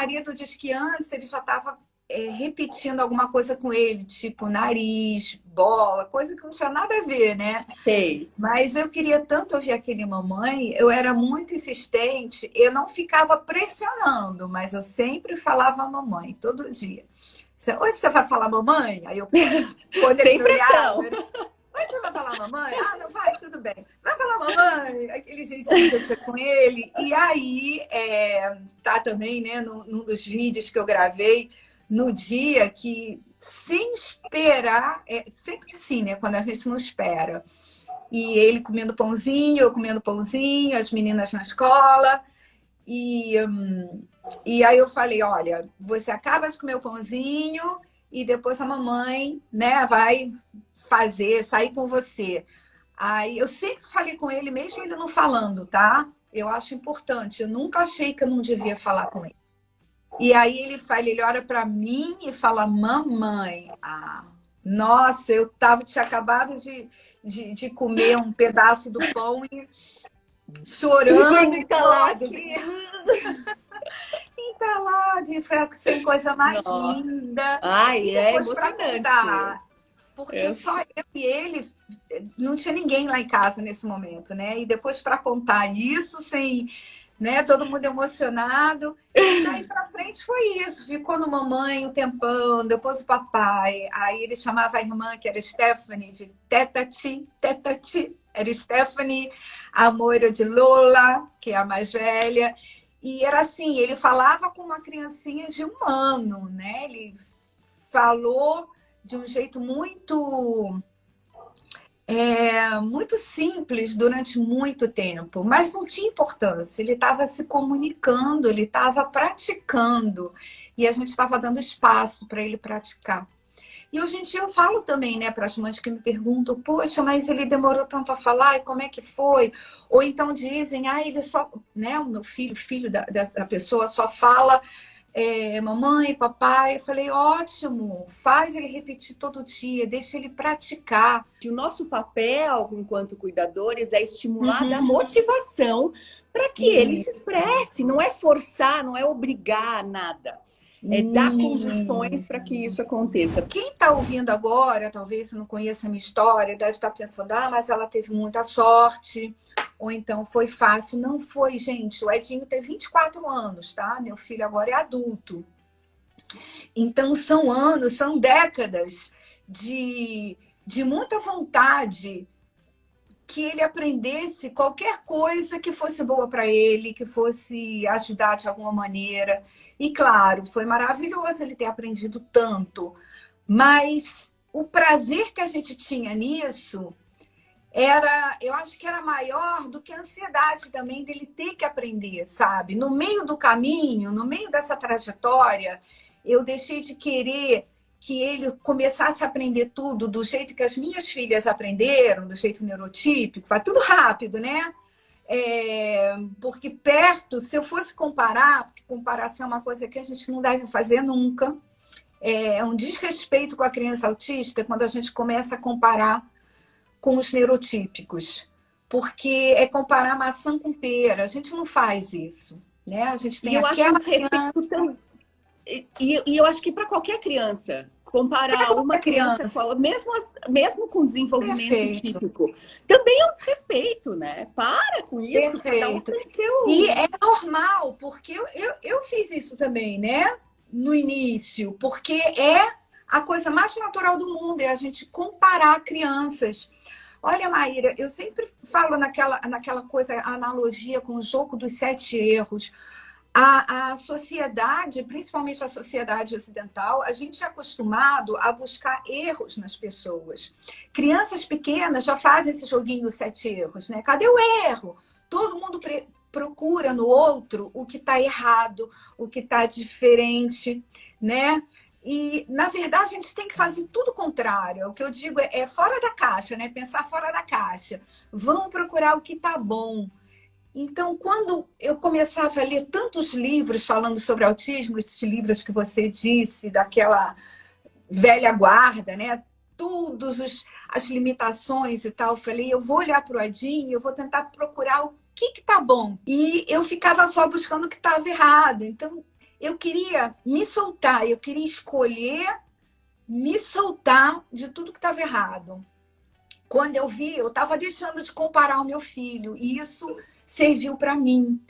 marido diz que antes ele já estava é, repetindo alguma coisa com ele, tipo nariz, bola, coisa que não tinha nada a ver, né? Sei. Mas eu queria tanto ouvir aquele mamãe, eu era muito insistente, eu não ficava pressionando, mas eu sempre falava mamãe, todo dia. Hoje você vai falar mamãe? Aí eu Sem pressão. Olhava, Hoje você vai falar mamãe? Ah, não vai, tudo bem. Vai falar com ele. E aí, é, tá também, né, num, num dos vídeos que eu gravei, no dia que, sem esperar, é sempre assim, né? Quando a gente não espera. E ele comendo pãozinho, eu comendo pãozinho, as meninas na escola. E, hum, e aí eu falei, olha, você acaba de comer o pãozinho e depois a mamãe né, vai fazer, sair com você. Aí eu sempre falei com ele, mesmo ele não falando, tá? Eu acho importante. Eu nunca achei que eu não devia falar com ele. E aí ele fala, ele olha para mim e fala, mamãe, ah, nossa, eu tava, tinha acabado de, de, de comer um pedaço do pão e chorando. Entalado. Entalado. E foi a coisa mais nossa. linda. Ai, é emocionante. Contar, porque eu... só eu e ele, não tinha ninguém lá em casa nesse momento, né? E depois para contar isso sem né? Todo mundo emocionado. E daí pra frente foi isso. Ficou no mamãe um tempão, depois o papai. Aí ele chamava a irmã, que era Stephanie, de Tetati, Tetati. Era Stephanie, a Moira de Lola, que é a mais velha. E era assim, ele falava com uma criancinha de um ano, né? Ele falou de um jeito muito é, muito simples durante muito tempo, mas não tinha importância. Ele estava se comunicando, ele estava praticando e a gente estava dando espaço para ele praticar. E hoje em dia eu falo também, né, para as mães que me perguntam, poxa, mas ele demorou tanto a falar, e como é que foi? Ou então dizem, ah, ele só, né, o meu filho, filho da, dessa pessoa só fala é, mamãe, papai, eu falei, ótimo, faz ele repetir todo dia, deixa ele praticar. O nosso papel, enquanto cuidadores, é estimular uhum. a motivação para que ele se expresse, não é forçar, não é obrigar nada. É dar condições para que isso aconteça. Quem está ouvindo agora, talvez não conheça a minha história, deve estar tá pensando, ah, mas ela teve muita sorte, ou então foi fácil. Não foi, gente. O Edinho tem 24 anos, tá? Meu filho agora é adulto. Então, são anos, são décadas de, de muita vontade que ele aprendesse qualquer coisa que fosse boa para ele, que fosse ajudar de alguma maneira. E, claro, foi maravilhoso ele ter aprendido tanto. Mas o prazer que a gente tinha nisso era, eu acho que era maior do que a ansiedade também dele ter que aprender, sabe? No meio do caminho, no meio dessa trajetória, eu deixei de querer que ele começasse a aprender tudo do jeito que as minhas filhas aprenderam, do jeito neurotípico, vai tudo rápido, né? É, porque perto, se eu fosse comparar, porque comparação é uma coisa que a gente não deve fazer nunca, é, é um desrespeito com a criança autista quando a gente começa a comparar com os neurotípicos, porque é comparar maçã com pera. A gente não faz isso, né? A gente tem e eu aquela acho respeito tão... E, e, eu acho que para qualquer criança, comparar uma criança, criança. Com, mesmo, mesmo com desenvolvimento Perfeito. típico, também é um desrespeito, né? Para com isso, Perfeito. cada um tem seu... E é normal, porque eu, eu, eu fiz isso também, né? No início, porque é a coisa mais natural do mundo, é a gente comparar crianças. Olha, Maíra, eu sempre falo naquela, naquela coisa, analogia com o jogo dos sete erros. A, a sociedade, principalmente a sociedade ocidental, a gente é acostumado a buscar erros nas pessoas. Crianças pequenas já fazem esse joguinho dos sete erros, né? Cadê o erro? Todo mundo procura no outro o que está errado, o que está diferente, né? E, na verdade, a gente tem que fazer tudo o contrário. O que eu digo é, é fora da caixa, né? Pensar fora da caixa. Vamos procurar o que está bom. Então, quando eu começava a ler tantos livros falando sobre autismo, esses livros que você disse, daquela velha guarda, né? Todas as limitações e tal, eu falei, eu vou olhar para o Adinho, eu vou tentar procurar o que está bom. E eu ficava só buscando o que estava errado. Então, eu queria me soltar, eu queria escolher me soltar de tudo que estava errado. Quando eu vi, eu estava deixando de comparar o meu filho, e isso serviu para mim.